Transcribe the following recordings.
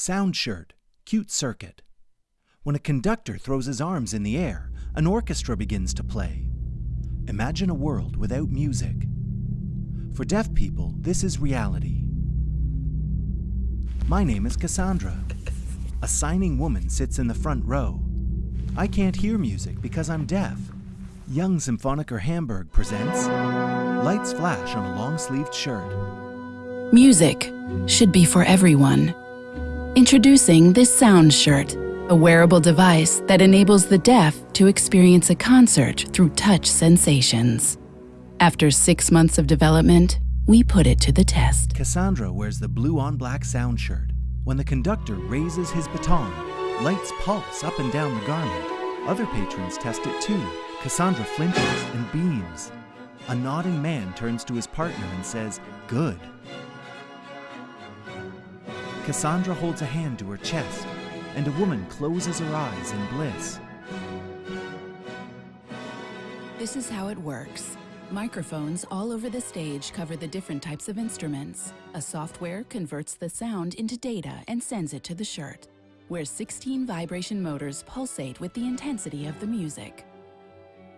Sound shirt, CuteCircuit. When a conductor throws his arms in the air, an orchestra begins to play. Imagine a world without music. For deaf people, this is reality. My name is Cassandra. A signing woman sits in the front row. I can't hear music because I'm deaf. Young Symphoniker Hamburg presents Lights Flash on a long-sleeved shirt. Music should be for everyone. Introducing this Sound Shirt, a wearable device that enables the deaf to experience a concert through touch sensations. After six months of development, we put it to the test. Cassandra wears the blue on black sound shirt. When the conductor raises his baton, lights pulse up and down the garment. Other patrons test it too. Cassandra flinches and beams. A nodding man turns to his partner and says, Good. Cassandra holds a hand to her chest, and a woman closes her eyes in bliss. This is how it works. Microphones all over the stage cover the different types of instruments. A software converts the sound into data and sends it to the shirt, where 16 vibration motors pulsate with the intensity of the music.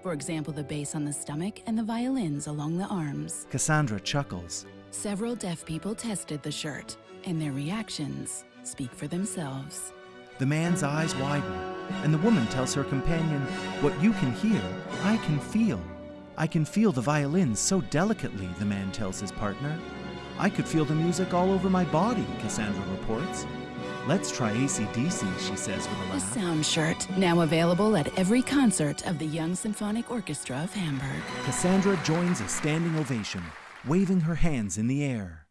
For example, the bass on the stomach and the violins along the arms. Cassandra chuckles. Several deaf people tested the shirt, and their reactions speak for themselves. The man's eyes widen, and the woman tells her companion, What you can hear, I can feel. I can feel the violins so delicately, the man tells his partner. I could feel the music all over my body, Cassandra reports. Let's try ACDC, she says with a The laugh. Sound Shirt, now available at every concert of the Young Symphonic Orchestra of Hamburg. Cassandra joins a standing ovation, waving her hands in the air.